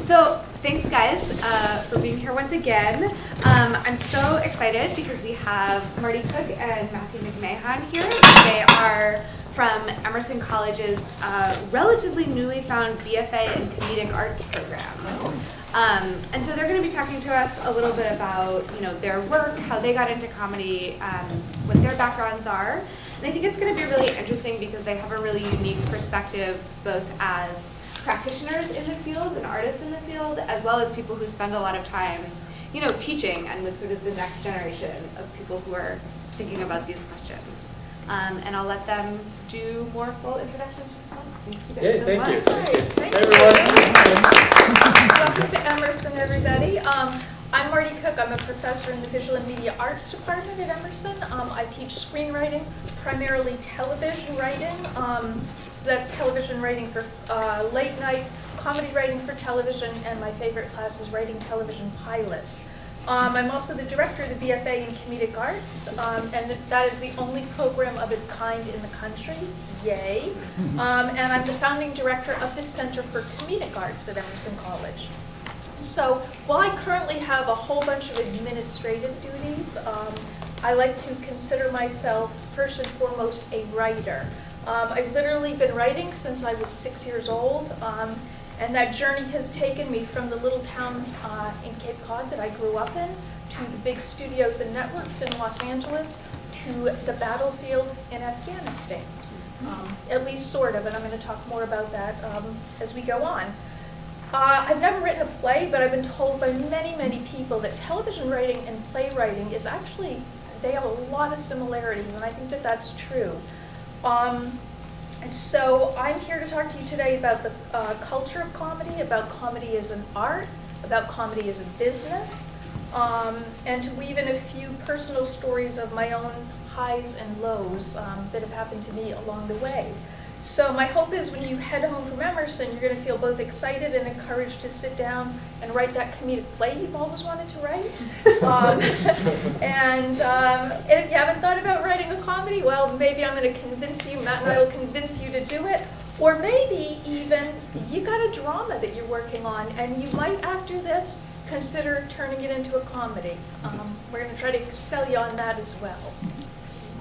So thanks guys uh, for being here once again. Um, I'm so excited because we have Martie Cook and Matthew McMahon here. They are from Emerson College's uh, relatively newly found BFA in Comedic Arts program. Um, and so they're going to be talking to us a little bit about you know their work, how they got into comedy, um, what their backgrounds are. And I think it's going to be really interesting because they have a really unique perspective both as practitioners in the field and artists in the field, as well as people who spend a lot of time, you know, teaching and with sort of the next generation of people who are thinking about these questions. Um, and I'll let them do more full introductions themselves. Thanks you guys Yeah, so thank much. you. Thank Hey, you. everyone. Welcome to Emerson, everybody. Um, I'm Martie Cook. I'm a professor in the Visual and Media Arts Department at Emerson. Um, I teach screenwriting, primarily television writing. Um, so that's television writing for uh, late night, comedy writing for television, and my favorite class is writing television pilots. Um, I'm also the director of the BFA in Comedic Arts, um, and that is the only program of its kind in the country. Yay. Um, and I'm the founding director of the Center for Comedic Arts at Emerson College. So while I currently have a whole bunch of administrative duties, um, I like to consider myself first and foremost a writer. Um, I've literally been writing since I was six years old, um, and that journey has taken me from the little town uh, in Cape Cod that I grew up in to the big studios and networks in Los Angeles to the battlefield in Afghanistan. Um, at least sort of, and I'm going to talk more about that um, as we go on. Uh, I've never written a play, but I've been told by many, many people that television writing and playwriting is actually, they have a lot of similarities, and I think that that's true. Um, so I'm here to talk to you today about the uh, culture of comedy, about comedy as an art, about comedy as a business, um, and to weave in a few personal stories of my own highs and lows um, that have happened to me along the way. So my hope is when you head home from Emerson, you're going to feel both excited and encouraged to sit down and write that comedic play you've always wanted to write. Um, and, um, and if you haven't thought about writing a comedy, well, maybe I'm going to convince you, Matt and I will convince you to do it. Or maybe even you got a drama that you're working on, and you might, after this, consider turning it into a comedy. Um, we're going to try to sell you on that as well.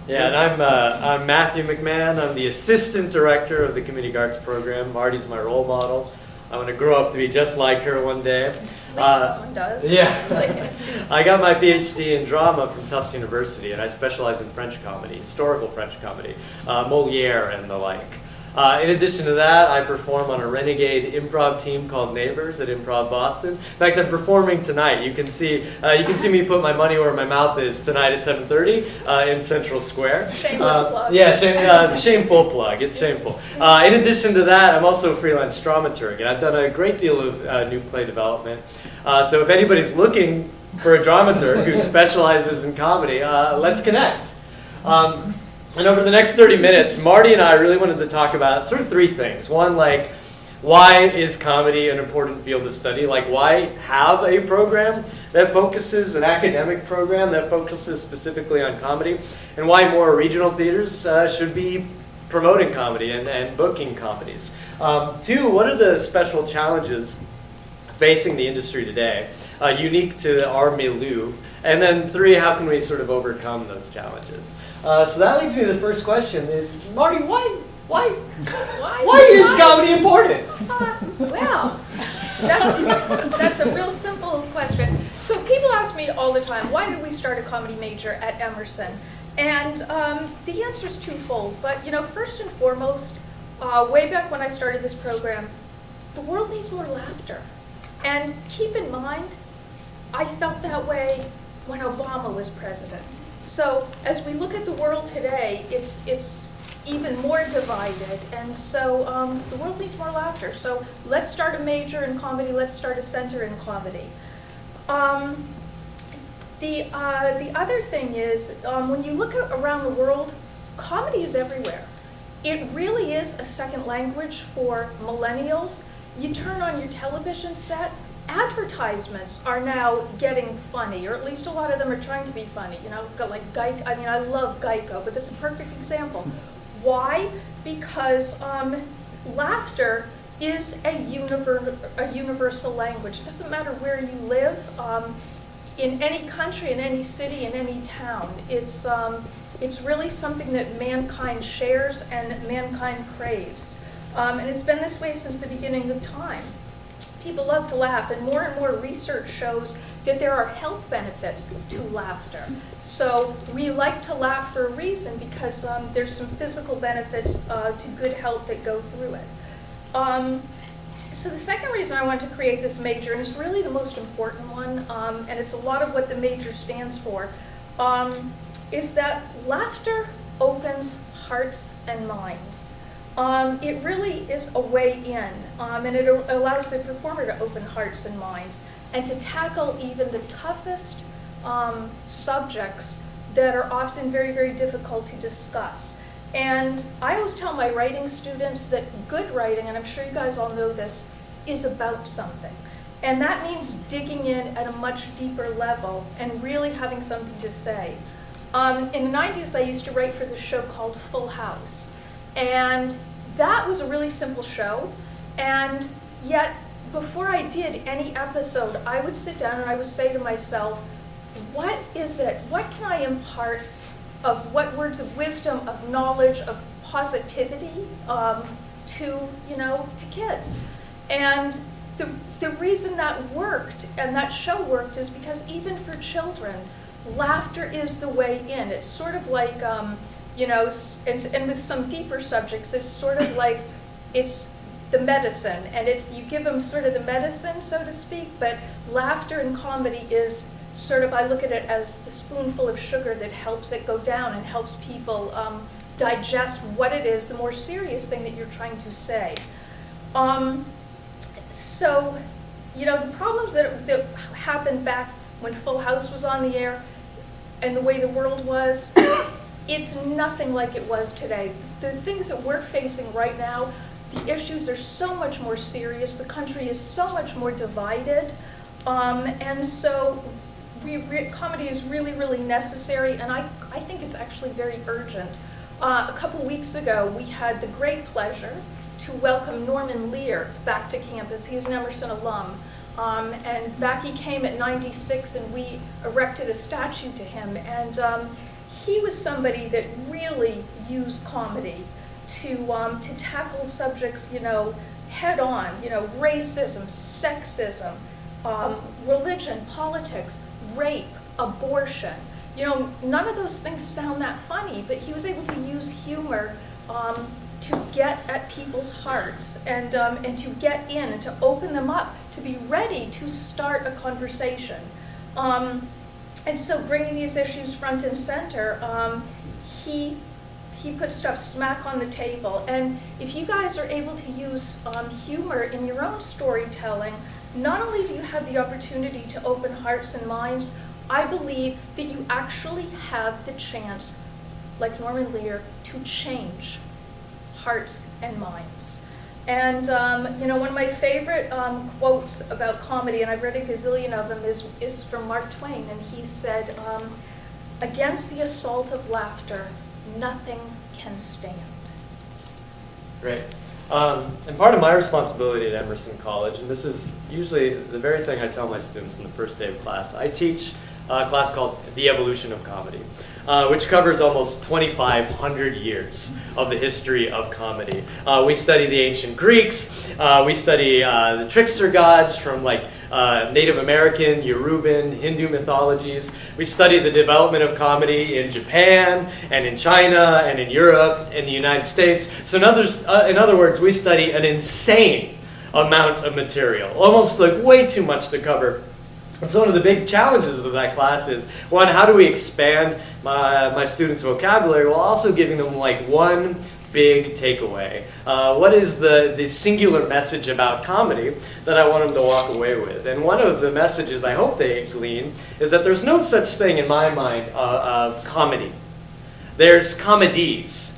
Yeah, and I'm, uh, I'm Matthew McMahon. I'm the assistant director of the Comedic Arts program. Martie's my role model. I want to grow up to be just like her one day. Uh, someone does. Yeah. I got my PhD in drama from Tufts University, and I specialize in French comedy, historical French comedy, uh, Moliere and the like. Uh, in addition to that, I perform on a renegade improv team called Neighbors at Improv Boston. In fact, I'm performing tonight. You can see uh, you can see me put my money where my mouth is tonight at 7:30 uh, in Central Square. Shameless Uh, plug. Yeah, shame, uh, shameful plug. It's shameful. Uh, in addition to that, I'm also a freelance dramaturg, and I've done a great deal of uh, new play development. Uh, so if anybody's looking for a dramaturg who specializes in comedy, uh, let's connect. Um, and over the next 30 minutes, Martie and I really wanted to talk about sort of three things. One, like, why is comedy an important field of study? Like, why have a program that focuses, an academic program that focuses specifically on comedy? And why more regional theaters uh, should be promoting comedy and, and booking comedies? Um, two, what are the special challenges facing the industry today, uh, unique to our milieu? And then three, how can we sort of overcome those challenges? Uh, so that leads me to the first question: Is Martie, why, why, Why? why is comedy important? Uh, well, that's, that's a real simple question. So people ask me all the time, why did we start a comedy major at Emerson? And um, the answer is twofold. But you know, first and foremost, uh, way back when I started this program, the world needs more laughter. And keep in mind, I felt that way when Obama was president. So as we look at the world today, it's it's even more divided, and so um, the world needs more laughter. So let's start a major in comedy. Let's start a center in comedy. Um, the uh, the other thing is um, when you look around the world, comedy is everywhere. It really is a second language for millennials. You turn on your television set, advertisements are now getting funny, or at least a lot of them are trying to be funny. You know, like Geico. I mean, I love Geico, but that's a perfect example. Why? Because um, laughter is a, univer- a universal language. It doesn't matter where you live, um, in any country, in any city, in any town. It's, um, it's really something that mankind shares and mankind craves. Um, and it's been this way since the beginning of time. People love to laugh, and more and more research shows that there are health benefits to laughter. So we like to laugh for a reason because um, there's some physical benefits uh, to good health that go through it. Um, so the second reason I wanted to create this major, and it's really the most important one, um, and it's a lot of what the major stands for, um, is that laughter opens hearts and minds. Um, it really is a way in, um, and it allows the performer to open hearts and minds and to tackle even the toughest um, subjects that are often very, very difficult to discuss. And I always tell my writing students that good writing, and I'm sure you guys all know this, is about something. And that means digging in at a much deeper level and really having something to say. Um, in the 90s, I used to write for this show called Full House. And that was a really simple show. And yet, before I did any episode, I would sit down and I would say to myself, what is it? What can I impart of what words of wisdom, of knowledge, of positivity um, to, you know, to kids? And the, the reason that worked and that show worked is because even for children, laughter is the way in. It's sort of like, um, you know, and, and with some deeper subjects, it's sort of like it's the medicine, and it's you give them sort of the medicine, so to speak. But laughter and comedy is sort of I look at it as the spoonful of sugar that helps it go down and helps people um, digest what it is, the more serious thing that you're trying to say. Um, so, you know, the problems that, that happened back when Full House was on the air and the way the world was, it's nothing like it was today. The things that we're facing right now, the issues are so much more serious. The country is so much more divided. Um, and so we, comedy is really, really necessary, and I, I think it's actually very urgent. Uh, a couple weeks ago, we had the great pleasure to welcome Norman Lear back to campus. He's an Emerson alum. Um, and back he came at 96, and we erected a statue to him. And um, he was somebody that really used comedy to, um, to tackle subjects, you know, head on, you know, racism, sexism, um, religion, politics, rape, abortion. You know, none of those things sound that funny, but he was able to use humor um, to get at people's hearts and, um, and to get in and to open them up, to be ready to start a conversation. Um, and so bringing these issues front and center, um, he, he put stuff smack on the table. And if you guys are able to use um, humor in your own storytelling, not only do you have the opportunity to open hearts and minds, I believe that you actually have the chance, like Norman Lear, to change hearts and minds. And um, you know, one of my favorite um, quotes about comedy, and I've read a gazillion of them, is, is from Mark Twain, and he said, um, "Against the assault of laughter, nothing can stand." Great. Um, and part of my responsibility at Emerson College, and this is usually the very thing I tell my students in the first day of class, I teach a class called The Evolution of Comedy, uh, which covers almost 2,500 years of the history of comedy. Uh, we study the ancient Greeks, uh, we study uh, the trickster gods from like uh, Native American, Yoruban, Hindu mythologies. We study the development of comedy in Japan and in China and in Europe and the United States. So in, others, uh, in other words, we study an insane amount of material, almost like way too much to cover. And so one of the big challenges of that class is, one, how do we expand my, my students' vocabulary while also giving them like one big takeaway? Uh, what is the, the singular message about comedy that I want them to walk away with? And one of the messages I hope they glean is that there's no such thing in my mind uh, of comedy. There's comedies.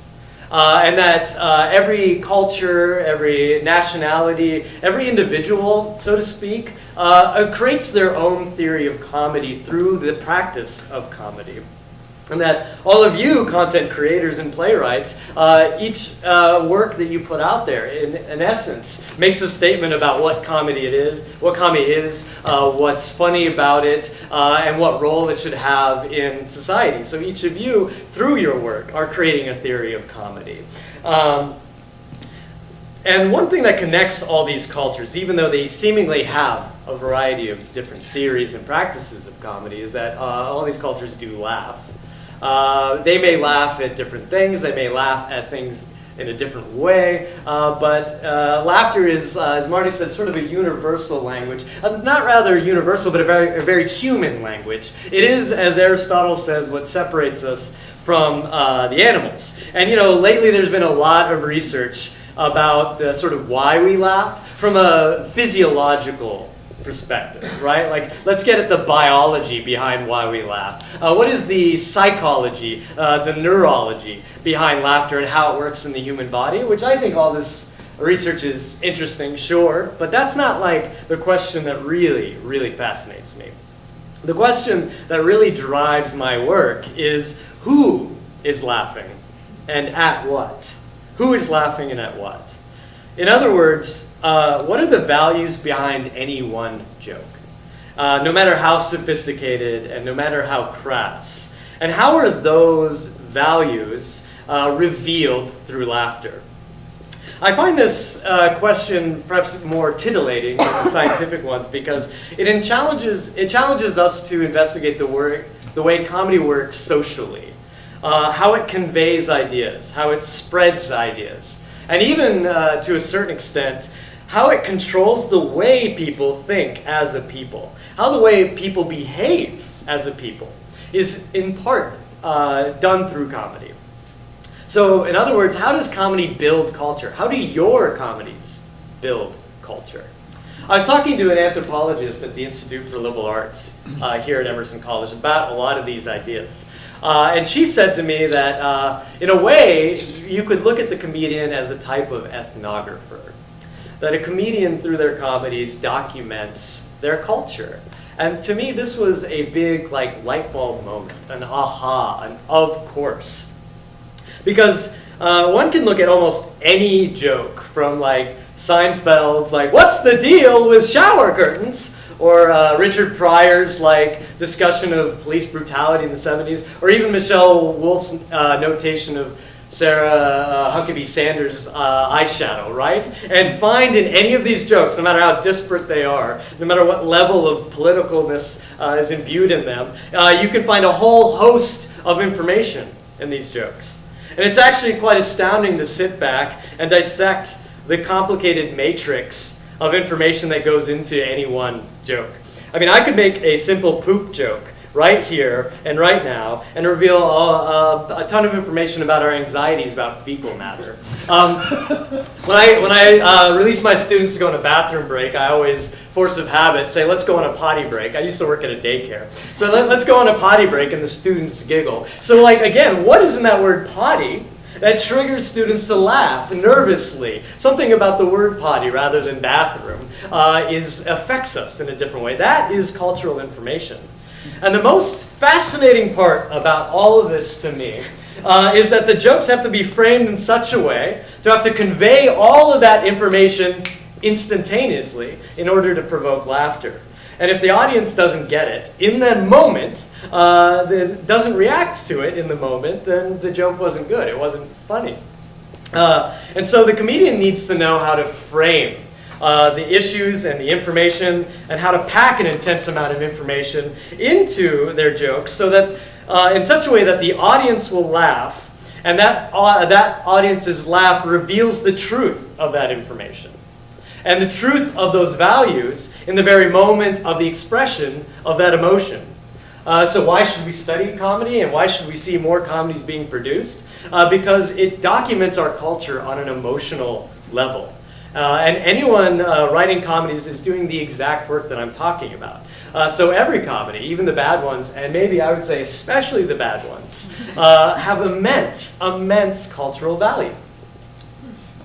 Uh, and that uh, every culture, every nationality, every individual, so to speak, uh, creates their own theory of comedy through the practice of comedy. And that all of you content creators and playwrights, uh, each uh, work that you put out there, in, in, essence, makes a statement about what comedy it is, what comedy is, uh, what's funny about it, uh, and what role it should have in society. So each of you, through your work, are creating a theory of comedy. Um, and one thing that connects all these cultures, even though they seemingly have a variety of different theories and practices of comedy, is that uh, all these cultures do laugh. Uh, they may laugh at different things, they may laugh at things in a different way, uh, but uh, laughter is, uh, as Martie said, sort of a universal language. Uh, not rather universal, but a very, a very human language. It is, as Aristotle says, what separates us from the animals. And you know, lately there's been a lot of research about the sort of why we laugh from a physiological perspective, right? Like, let's get at the biology behind why we laugh. Uh, what is the psychology, uh, the neurology behind laughter and how it works in the human body? Which I think all this research is interesting, sure, but that's not like the question that really, really fascinates me. The question that really drives my work is who is laughing and at what? Who is laughing and at what? In other words, uh, what are the values behind any one joke? Uh, no matter how sophisticated and no matter how crass. And how are those values uh, revealed through laughter? I find this uh, question perhaps more titillating than the scientific ones because it challenges, it challenges us to investigate the, work, the way comedy works socially, uh, how it conveys ideas, how it spreads ideas, and even uh, to a certain extent, how it controls the way people think as a people, how the way people behave as a people is in part uh, done through comedy. So in other words, how does comedy build culture? How do your comedies build culture? I was talking to an anthropologist at the Institute for Liberal Arts uh, here at Emerson College about a lot of these ideas. Uh, and she said to me that uh, in a way, you could look at the comedian as a type of ethnographer that a comedian through their comedies documents their culture. And to me, this was a big like light bulb moment, an aha, an of course. Because uh, one can look at almost any joke from like Seinfeld's like, what's the deal with shower curtains? Or uh, Richard Pryor's like discussion of police brutality in the 70s, or even Michelle Wolf's uh, notation of Sarah uh, Huckabee Sanders' uh, eyeshadow, right? And find in any of these jokes, no matter how disparate they are, no matter what level of politicalness uh, is imbued in them, uh, you can find a whole host of information in these jokes. And it's actually quite astounding to sit back and dissect the complicated matrix of information that goes into any one joke. I mean, I could make a simple poop joke right here and right now and reveal a, a, a ton of information about our anxieties about fecal matter. Um, when I, when I uh, release my students to go on a bathroom break, I always, force of habit, say, let's go on a potty break. I used to work at a daycare. So let, let's go on a potty break and the students giggle. So like, again, what is in that word potty? that triggers students to laugh nervously. Something about the word potty rather than bathroom uh, is, affects us in a different way. That is cultural information. And the most fascinating part about all of this to me uh, is that the jokes have to be framed in such a way to have to convey all of that information instantaneously in order to provoke laughter. And if the audience doesn't get it in that moment, uh, then doesn't react to it in the moment, then the joke wasn't good. It wasn't funny. Uh, and so the comedian needs to know how to frame uh, the issues and the information and how to pack an intense amount of information into their jokes so that uh, in such a way that the audience will laugh and that, uh, that audience's laugh reveals the truth of that information and the truth of those values in the very moment of the expression of that emotion. Uh, so why should we study comedy and why should we see more comedies being produced? Uh, because it documents our culture on an emotional level. Uh, and anyone uh, writing comedies is doing the exact work that I'm talking about. Uh, so every comedy, even the bad ones, and maybe I would say especially the bad ones, uh, have immense, immense cultural value.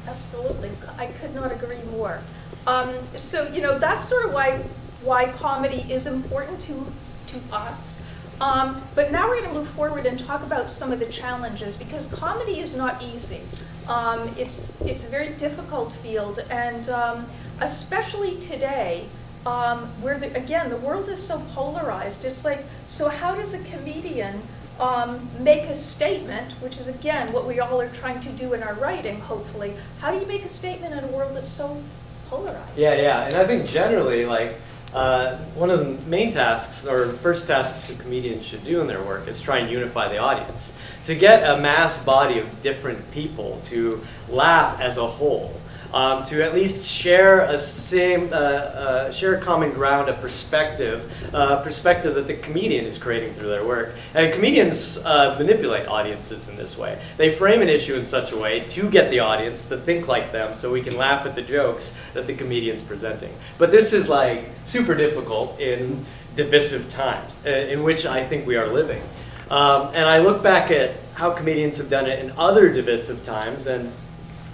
Absolutely, I could not agree more. Um, so you know that's sort of why why comedy is important to to us. Um, but now we're going to move forward and talk about some of the challenges because comedy is not easy. Um, it's it's a very difficult field, and um, especially today, um, where the, again the world is so polarized. It's like, so how does a comedian um, make a statement, which is again what we all are trying to do in our writing, hopefully. How do you make a statement in a world that's so polarized? Yeah, yeah, and I think generally, like, uh, one of the main tasks, or first tasks that comedians should do in their work is try and unify the audience. To get a mass body of different people to laugh as a whole, um, to at least share a same, uh, uh, share common ground, a perspective, uh, perspective that the comedian is creating through their work. And comedians uh, manipulate audiences in this way. They frame an issue in such a way to get the audience to think like them, so we can laugh at the jokes that the comedian's presenting. But this is like super difficult in divisive times, uh, in which I think we are living. Um, and I look back at how comedians have done it in other divisive times, and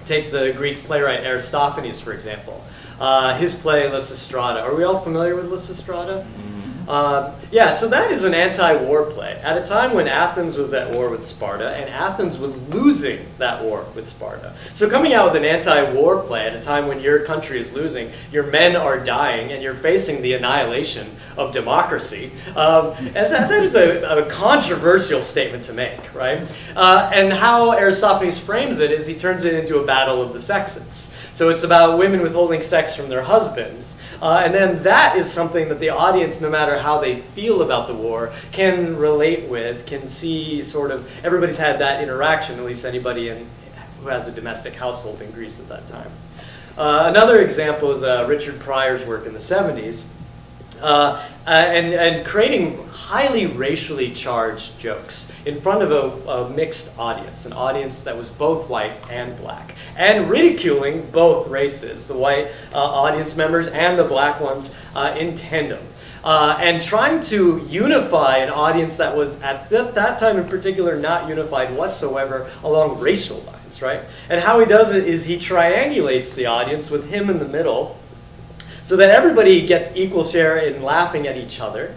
take the Greek playwright Aristophanes, for example. Uh, his play Lysistrata. Are we all familiar with Lysistrata? Uh, yeah, so that is an anti-war play. At a time when Athens was at war with Sparta, and Athens was losing that war with Sparta. So coming out with an anti-war play at a time when your country is losing, your men are dying, and you're facing the annihilation of democracy, um, and that, that is a, a, controversial statement to make, right? Uh, and how Aristophanes frames it is he turns it into a battle of the sexes. So it's about women withholding sex from their husbands, uh, and then that is something that the audience, no matter how they feel about the war, can relate with, can see sort of, everybody's had that interaction, at least anybody in, who has a domestic household in Greece at that time. Uh, another example is uh, Richard Pryor's work in the 70s. Uh, uh, and, and creating highly racially charged jokes in front of a, a, mixed audience, an audience that was both white and black, and ridiculing both races, the white uh, audience members and the black ones uh, in tandem. Uh, and trying to unify an audience that was at th that time in particular not unified whatsoever along racial lines, right? And how he does it is he triangulates the audience with him in the middle, so that everybody gets equal share in laughing at each other,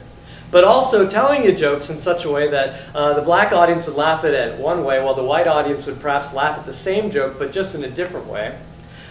but also telling the jokes in such a way that uh, the black audience would laugh at it one way, while the white audience would perhaps laugh at the same joke, but just in a different way.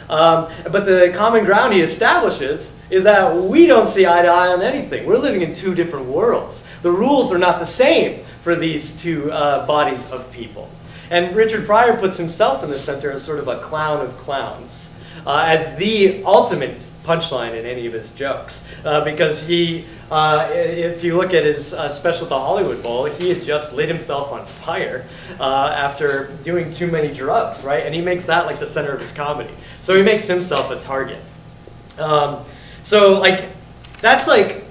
Um, but the common ground he establishes is that we don't see eye to eye on anything. We're living in two different worlds. The rules are not the same for these two uh, bodies of people. And Richard Pryor puts himself in the center as sort of a clown of clowns, uh, as the ultimate punchline in any of his jokes. Uh, because he, uh, if you look at his uh, special The Hollywood Bowl, he had just lit himself on fire uh, after doing too many drugs, right? And he makes that like the center of his comedy. So he makes himself a target. Um, so like, that's like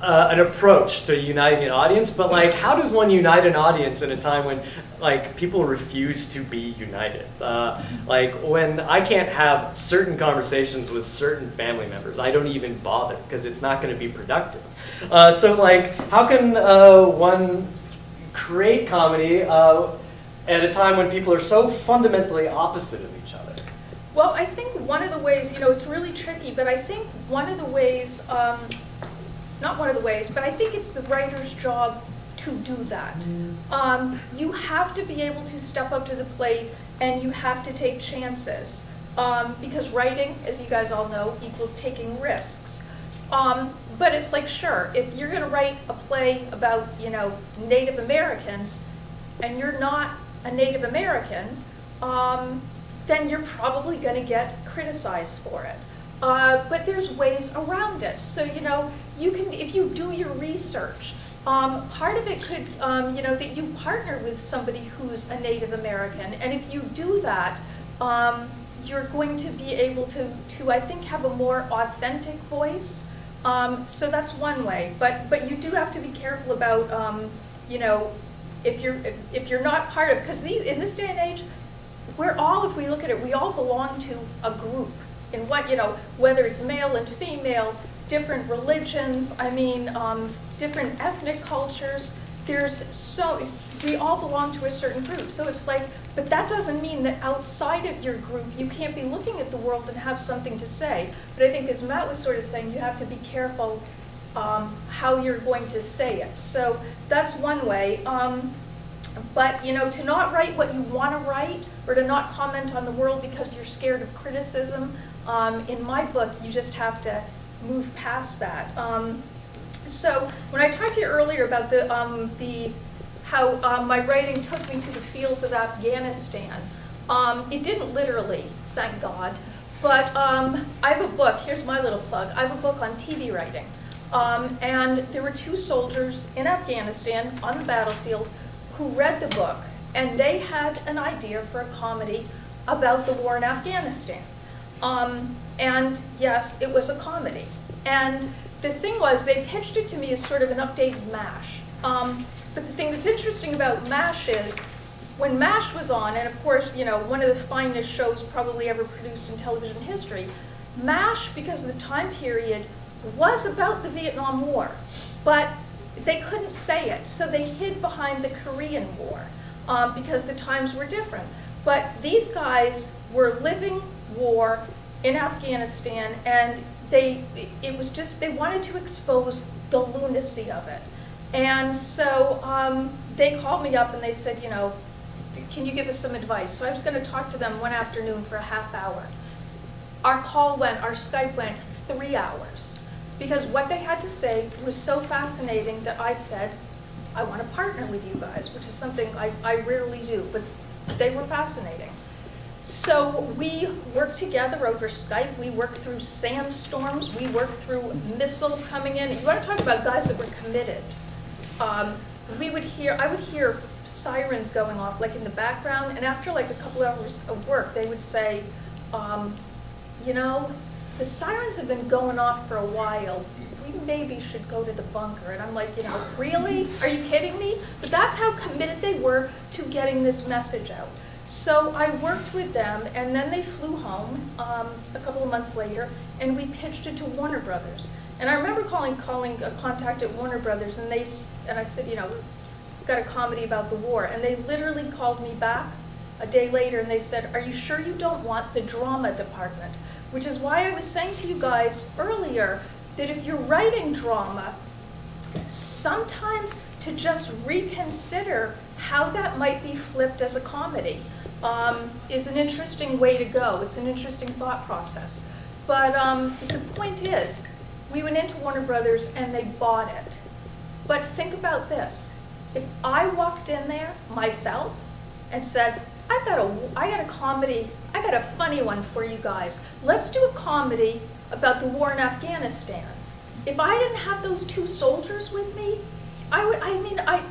uh, an approach to uniting an audience, but like, how does one unite an audience in a time when like people refuse to be united? Uh, like when I can't have certain conversations with certain family members, I don't even bother because it's not going to be productive. Uh, so like, how can uh, one create comedy uh, at a time when people are so fundamentally opposite of each other? Well, I think one of the ways, you know, it's really tricky, but I think one of the ways um, not one of the ways, but I think it's the writer's job to do that. Um, you have to be able to step up to the plate and you have to take chances. Um, because writing, as you guys all know, equals taking risks. Um, but it's like, sure, if you're going to write a play about, you know, Native Americans, and you're not a Native American, um, then you're probably going to get criticized for it. Uh, but there's ways around it. So, you know, you can, if you do your research, um, part of it could, um, you know, that you partner with somebody who's a Native American. And if you do that, um, you're going to be able to, to, I think, have a more authentic voice. Um, so that's one way. But, but you do have to be careful about, um, you know, if you're, if, if you're not part of, because in this day and age, we're all, if we look at it, we all belong to a group in what, you know, whether it's male and female, different religions, I mean, um, different ethnic cultures. There's so, we all belong to a certain group. So it's like, but that doesn't mean that outside of your group, you can't be looking at the world and have something to say. But I think as Matt was sort of saying, you have to be careful um, how you're going to say it. So that's one way. Um, but, you know, to not write what you want to write or to not comment on the world because you're scared of criticism, um, in my book, you just have to move past that. Um, so when I talked to you earlier about the, um, the how um, my writing took me to the fields of Afghanistan, um, it didn't literally, thank God, but um, I have a book, here's my little plug, I have a book on TV writing. Um, and there were two soldiers in Afghanistan on the battlefield who read the book, and they had an idea for a comedy about the war in Afghanistan. Um, and yes, it was a comedy. And the thing was, they pitched it to me as sort of an updated MASH. Um, but the thing that's interesting about MASH is, when MASH was on, and of course, you know, one of the finest shows probably ever produced in television history, MASH, because of the time period, was about the Vietnam War. But they couldn't say it, so they hid behind the Korean War um, because the times were different. But these guys were living war in Afghanistan, and they it was just they wanted to expose the lunacy of it. And so um, they called me up and they said, you know, can you give us some advice? So I was going to talk to them one afternoon for a half hour. Our call went, our Skype went three hours because what they had to say was so fascinating that I said, I want to partner with you guys, which is something I, I rarely do, but they were fascinating. So we work together over Skype. We work through sandstorms. We work through missiles coming in. You want to talk about guys that were committed. Um, we would hear, I would hear sirens going off like in the background, and after like a couple hours of work, they would say, um, you know, the sirens have been going off for a while. We maybe should go to the bunker. And I'm like, you know, really? Are you kidding me? But that's how committed they were to getting this message out. So I worked with them, and then they flew home um, a couple of months later, and we pitched it to Warner Brothers. And I remember calling calling a contact at Warner Brothers, and they and I said, you know, got a comedy about the war, and they literally called me back a day later, and they said, are you sure you don't want the drama department? Which is why I was saying to you guys earlier that if you're writing drama, sometimes to just reconsider how that might be flipped as a comedy um, is an interesting way to go. It's an interesting thought process. But um, the point is, we went into Warner Brothers and they bought it. But think about this. If I walked in there myself and said, I got a, I got a comedy, I got a funny one for you guys. Let's do a comedy about the war in Afghanistan. If I didn't have those two soldiers with me, I would, I mean, I,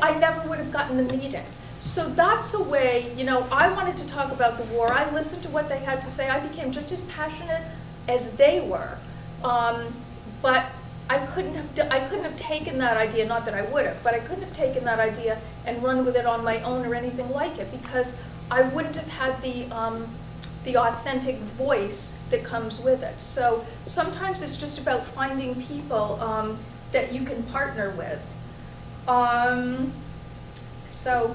I never would have gotten the meeting. So that's a way, you know, I wanted to talk about the war. I listened to what they had to say. I became just as passionate as they were. Um, but I couldn't have I couldn't have taken that idea, not that I would have, but I couldn't have taken that idea and run with it on my own or anything like it because I wouldn't have had the um, the authentic voice that comes with it. So sometimes it's just about finding people um, that you can partner with. Um, so,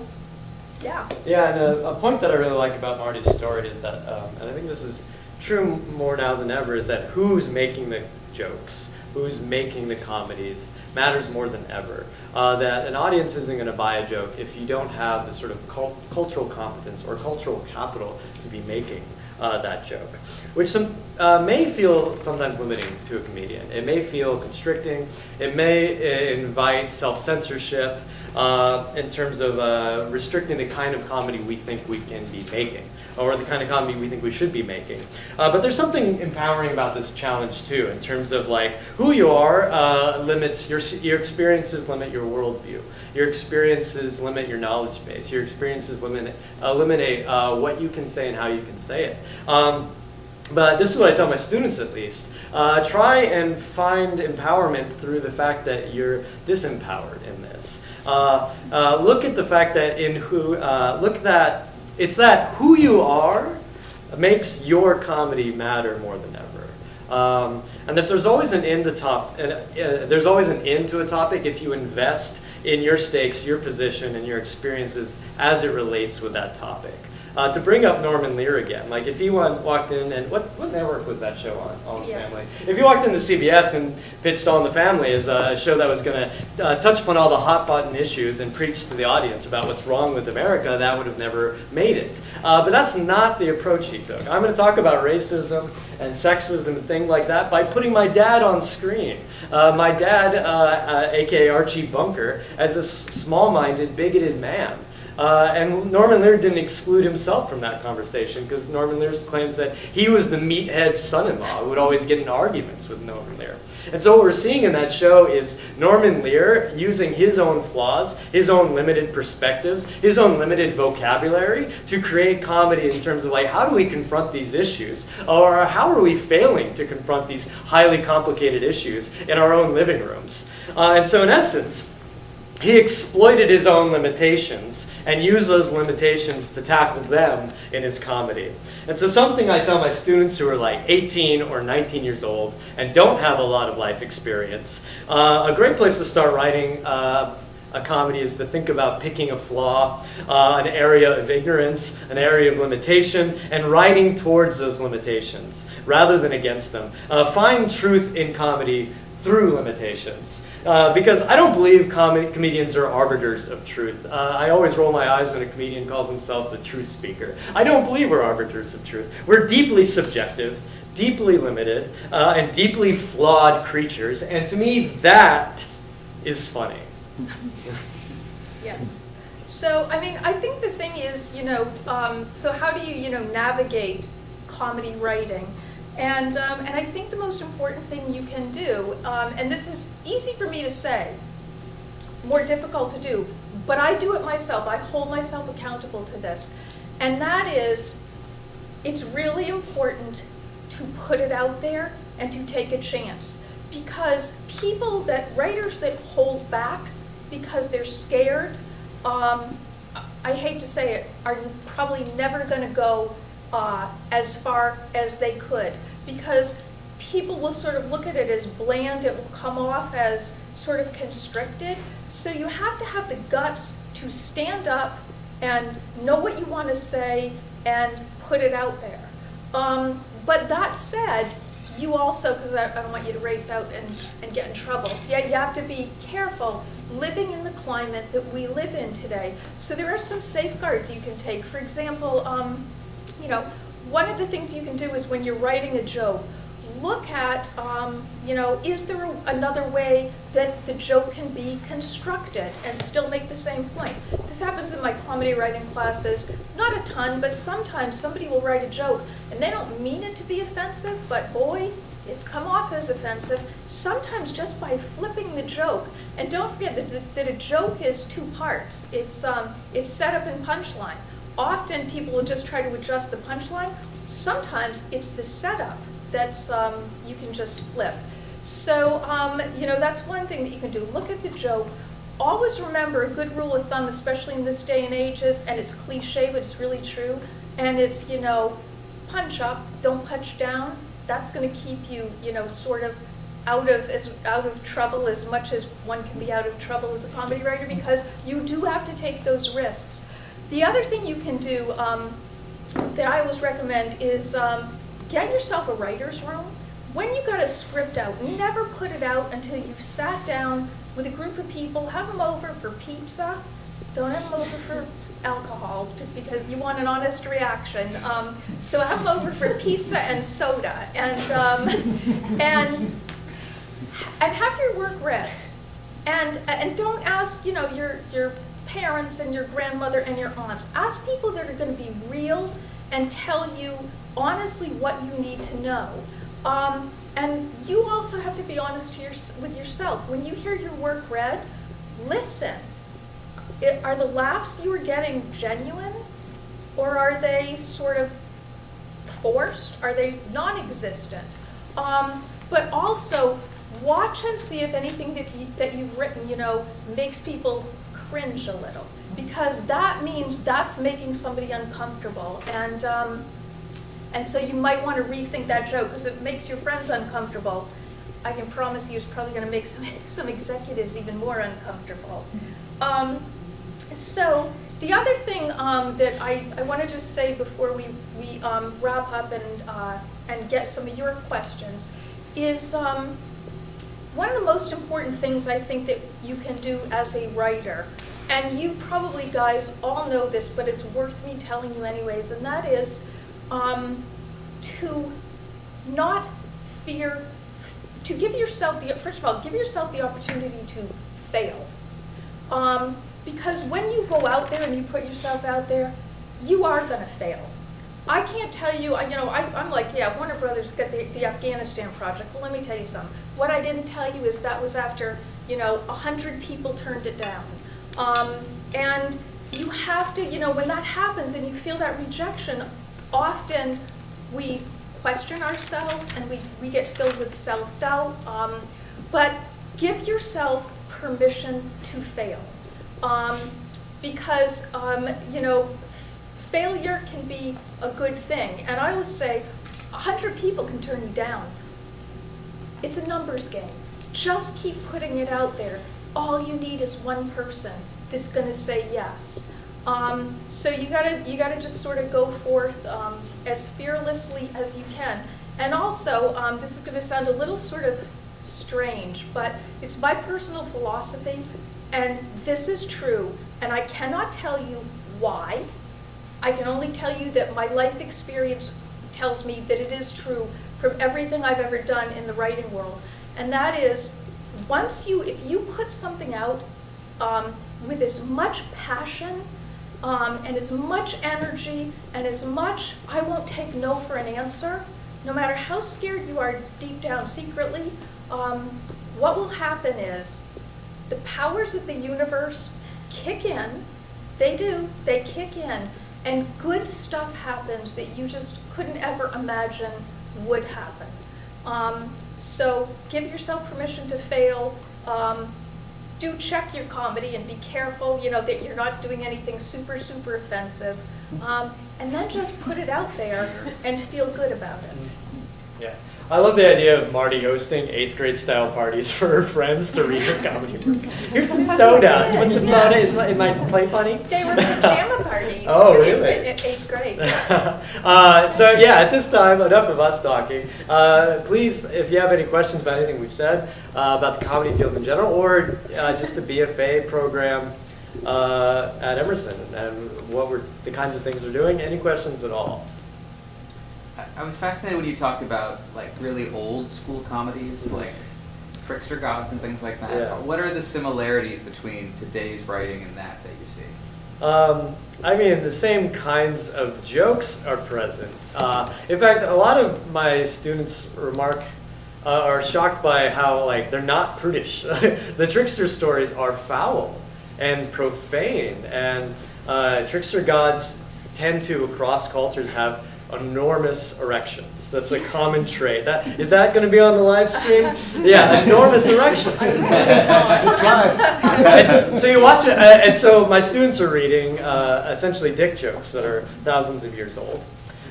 yeah. Yeah, and a, a, point that I really like about Martie's story is that, um, and I think this is true more now than ever, is that who's making the jokes, who's making the comedies, matters more than ever. Uh, that an audience isn't going to buy a joke if you don't have the sort of cult cultural competence or cultural capital to be making uh, that joke, which some, uh, may feel sometimes limiting to a comedian. It may feel constricting. It may uh, invite self-censorship uh, in terms of uh, restricting the kind of comedy we think we can be making or the kind of comedy we think we should be making. Uh, but there's something empowering about this challenge too, in terms of like who you are uh, limits your your experiences limit your worldview. Your experiences limit your knowledge base. Your experiences limit eliminate what you can say and how you can say it. Um, but this is what I tell my students at least. Uh, try and find empowerment through the fact that you're disempowered in this. Uh, uh, look at the fact that in who, uh, look that it's that who you are makes your comedy matter more than ever. Um, and that there's always an end to top, uh, there's always an end to a topic if you invest in your stakes, your position, and your experiences as it relates with that topic. Uh, to bring up Norman Lear again. Like if he wa- walked in and what, what network was that show on? All in the CBS. Family. If you walked into CBS and pitched All in the Family as a show that was going to uh, touch upon all the hot button issues and preach to the audience about what's wrong with America, that would have never made it. Uh, but that's not the approach he took. I'm going to talk about racism and sexism and things like that by putting my dad on screen. Uh, my dad, uh, uh, aka Archie Bunker, as a s- small-minded, bigoted man. Uh, and Norman Lear didn't exclude himself from that conversation because Norman Lear claims that he was the meathead son-in-law who would always get in arguments with Norman Lear. And so what we're seeing in that show is Norman Lear using his own flaws, his own limited perspectives, his own limited vocabulary to create comedy in terms of like how do we confront these issues or how are we failing to confront these highly complicated issues in our own living rooms. Uh, and so in essence, he exploited his own limitations and used those limitations to tackle them in his comedy. And so something I tell my students who are like 18 or 19 years old and don't have a lot of life experience, uh, a great place to start writing uh, a comedy is to think about picking a flaw, uh, an area of ignorance, an area of limitation, and writing towards those limitations rather than against them. Uh, find truth in comedy through limitations. Uh, because I don't believe com- comedians are arbiters of truth. Uh, I always roll my eyes when a comedian calls themselves a truth speaker. I don't believe we're arbiters of truth. We're deeply subjective, deeply limited, uh, and deeply flawed creatures. And to me, that is funny. Yes. So, I mean, I think the thing is, you know, um, so how do you, you know, navigate comedy writing? And, um, and I think the most important thing you can do, um, and this is easy for me to say, more difficult to do, but I do it myself. I hold myself accountable to this. And that is, it's really important to put it out there and to take a chance. Because people that, writers that hold back because they're scared, um, I hate to say it, are probably never going to go uh, as far as they could. Because people will sort of look at it as bland, it will come off as sort of constricted. So you have to have the guts to stand up and know what you want to say and put it out there. Um, but that said, you also, because I, I don't want you to race out and, and get in trouble, so yeah, you have to be careful living in the climate that we live in today. So there are some safeguards you can take. For example, um, you know, one of the things you can do is when you're writing a joke, look at, um, you know, is there a, another way that the joke can be constructed and still make the same point? This happens in my comedy writing classes, not a ton, but sometimes somebody will write a joke and they don't mean it to be offensive, but boy, it's come off as offensive, sometimes just by flipping the joke. And don't forget that, that a joke is two parts. It's, um, it's setup and punchline. Often people will just try to adjust the punchline. Sometimes it's the setup that's um, you can just flip. So um, you know that's one thing that you can do. Look at the joke. Always remember a good rule of thumb, especially in this day and age, is, and it's cliche, but it's really true. And it's you know, punch up, don't punch down. That's going to keep you you know sort of out of as out of trouble as much as one can be out of trouble as a comedy writer because you do have to take those risks. The other thing you can do um, that I always recommend is um, get yourself a writer's room. When you got a script out, never put it out until you've sat down with a group of people, have them over for pizza. Don't have them over for alcohol because you want an honest reaction. Um, so have them over for pizza and soda and, um, and, and have your work read. And, and don't ask, you know, your, your parents and your grandmother and your aunts. Ask people that are going to be real and tell you honestly what you need to know. Um, and you also have to be honest your, with yourself. When you hear your work read, listen. It, are the laughs you are getting genuine? Or are they sort of forced? Are they non-existent? Um, but also, watch and see if anything that, you, that you've written, you know, makes people cringe a little. Because that means that's making somebody uncomfortable. And, um, and so you might want to rethink that joke because it makes your friends uncomfortable. I can promise you it's probably going to make some, some executives even more uncomfortable. Um, so the other thing um, that I, I want to just say before we, we um, wrap up and, uh, and get some of your questions is um, one of the most important things I think that you can do as a writer, and you probably guys all know this, but it's worth me telling you anyways, and that is um, to not fear, to give yourself the, first of all, give yourself the opportunity to fail. Um, because when you go out there and you put yourself out there, you are going to fail. I can't tell you, you know, I, I'm like, yeah, Warner Brothers got the, the Afghanistan project. Well, let me tell you something. What I didn't tell you is that was after, you know, a hundred people turned it down. Um, and you have to, you know, when that happens and you feel that rejection, often we question ourselves and we, we get filled with self-doubt. Um, but give yourself permission to fail. Um, because, um, you know, failure can be a good thing. And I always say, 100 people can turn you down. It's a numbers game. Just keep putting it out there. All you need is one person that's going to say yes. Um, so you gotta you gotta just sort of go forth um, as fearlessly as you can. And also, um, this is going to sound a little sort of strange, but it's my personal philosophy, and this is true. And I cannot tell you why. I can only tell you that my life experience tells me that it is true from everything I've ever done in the writing world. And that is, once you, if you put something out um, with as much passion um, and as much energy and as much, I won't take no for an answer, no matter how scared you are deep down secretly, um, what will happen is the powers of the universe kick in. They do, they kick in. And good stuff happens that you just couldn't ever imagine would happen. Um, so give yourself permission to fail. Um, do check your comedy and be careful, you know, that you're not doing anything super, super offensive. Um, and then just put it out there and feel good about it. Yeah. I love the idea of Martie hosting eighth grade style parties for her friends to read her comedy book. Here's some soda. You want some soda? Is my- Am I play funny? They were pajama parties. Oh, really? in eighth grade, uh, so yeah, at this time, enough of us talking. Uh, please, if you have any questions about anything we've said uh, about the comedy field in general, or uh, just the BFA program uh, at Emerson and what we're the kinds of things we're doing, any questions at all? I- was fascinated when you talked about like really old school comedies, like Trickster Gods and things like that. Yeah. What are the similarities between today's writing and that that you see? Um, I mean, the same kinds of jokes are present. Uh, in fact, a lot of my students remark uh, are shocked by how like they're not prudish. the trickster stories are foul and profane, and uh, trickster gods tend to across cultures have enormous erections. That's a common trait. That is that going to be on the live stream? Yeah, enormous erections. And so you watch it, uh, and so my students are reading uh, essentially dick jokes that are thousands of years old,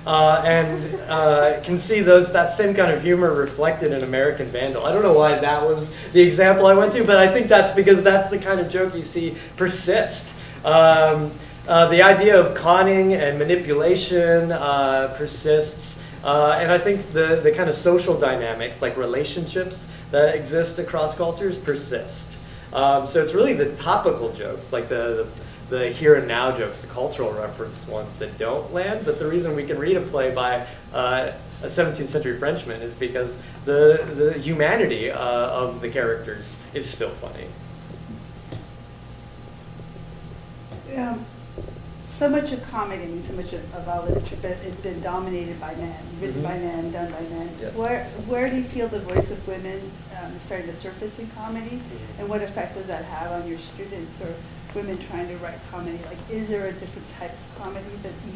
uh, and uh, can see those that same kind of humor reflected in American Vandal. I don't know why that was the example I went to, but I think that's because that's the kind of joke you see persist. Um, uh, the idea of conning and manipulation uh, persists. Uh, and I think the, the kind of social dynamics, like relationships that exist across cultures, persist. Um, so it's really the topical jokes, like the, the, the here and now jokes, the cultural reference ones that don't land. But the reason we can read a play by uh, a 17th century Frenchman is because the, the humanity uh, of the characters is still funny. Um, so much of comedy, I mean, so much of, of our literature but has been dominated by men, written Mhm. by men, done by men. Yes. Where, where do you feel the voice of women um, starting to surface in comedy? Mhm. And what effect does that have on your students or women trying to write comedy? Like, is there a different type of comedy that you,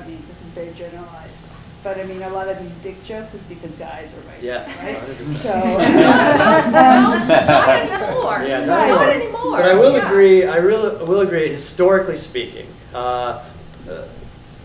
I mean, this is very generalized. But I mean, a lot of these dick jokes is because guys are writing, Yes, right? 100%. So. Well, not anymore. Yeah, not not anymore. anymore. But I will yeah. agree. I really will agree. Historically speaking, uh, uh,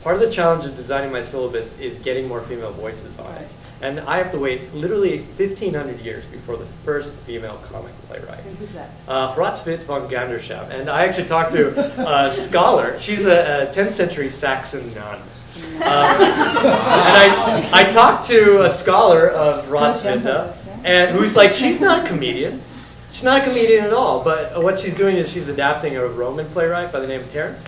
part of the challenge of designing my syllabus is getting more female voices on it. And I have to wait literally 1,500 years before the first female comic playwright. And who's that? Uh, Hrotsvit von Gandersheim. And I actually talked to a scholar. She's a, a 10th century Saxon nun. Um, and I, I talked to a scholar of Hrotsvita, and who's like, she's not a comedian. She's not a comedian at all. But what she's doing is she's adapting a Roman playwright by the name of Terence.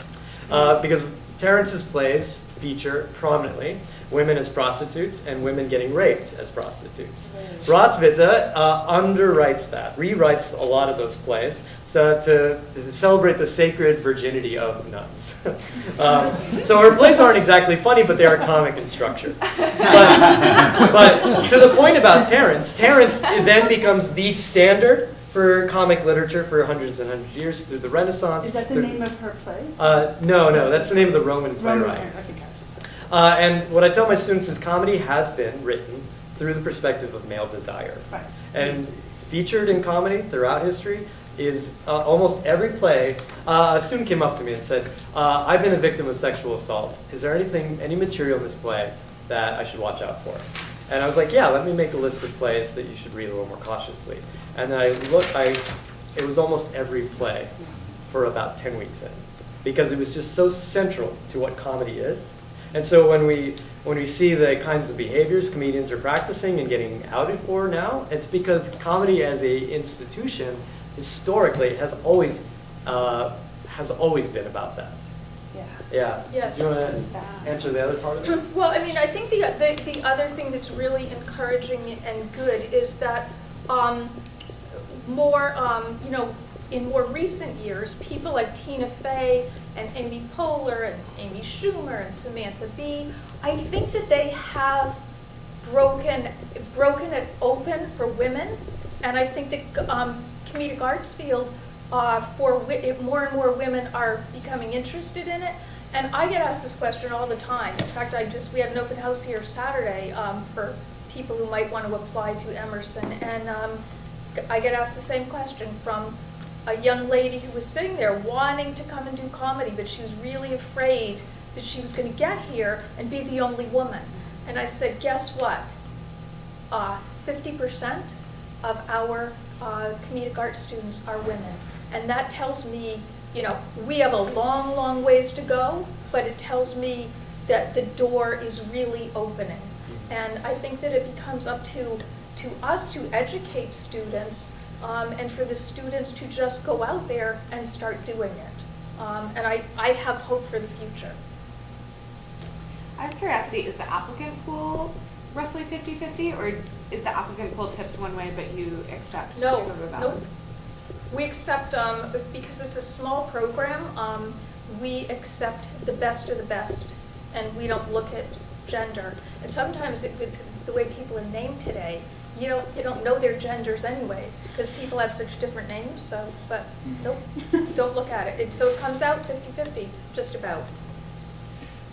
Uh, because Terence's plays feature prominently women as prostitutes and women getting raped as prostitutes. Hrotsvita uh, underwrites that, rewrites a lot of those plays so to, to celebrate the sacred virginity of nuns. um, so her plays aren't exactly funny, but they are comic in structure. But, but to the point about Terence, Terence then becomes the standard for comic literature for hundreds and hundreds of years through the Renaissance. Is that the name of her play? Uh, no, no, that's the name of the Roman Roman playwright. play, okay, gotcha. Uh, and what I tell my students is comedy has been written through the perspective of male desire. Right. And featured in comedy throughout history is uh, almost every play. Uh, a student came up to me and said, uh, I've been a victim of sexual assault. Is there anything, any material in this play that I should watch out for? And I was like, yeah, let me make a list of plays that you should read a little more cautiously. And I look, I, it was almost every play for about 10 weeks in because it was just so central to what comedy is. And so when we, when we see the kinds of behaviors comedians are practicing and getting outed for now, it's because comedy as a institution historically has always, uh, has always been about that. Yeah. Yeah. Yes. Do you want to answer the other part of it? Well, I mean, I think the, the, the other thing that's really encouraging and good is that um, more, um, you know, in more recent years, people like Tina Fey and Amy Poehler and Amy Schumer and Samantha Bee, I think that they have broken, broken it open for women. And I think that um, comedic arts field, uh, for more and more women are becoming interested in it. And I get asked this question all the time. In fact, I just, we had an open house here Saturday um, for people who might want to apply to Emerson. And um, I get asked the same question from a young lady who was sitting there wanting to come and do comedy, but she was really afraid that she was going to get here and be the only woman. And I said, guess what? Uh, 50% of our uh, comedic art students are women. And that tells me, you know, we have a long, long ways to go, but it tells me that the door is really opening. And I think that it becomes up to, to us to educate students um, and for the students to just go out there and start doing it. Um, and I, I have hope for the future. Out of curiosity, is the applicant pool roughly 50-50, or is the applicant pool tips one way, but you accept No, no. of the nope. ballots? We accept, um, because it's a small program, um, we accept the best of the best, and we don't look at gender. And sometimes it, with the way people are named today, you don't, you don't know their genders anyways, because people have such different names, so, but, nope, don't look at it. It. So it comes out 50-50, just about.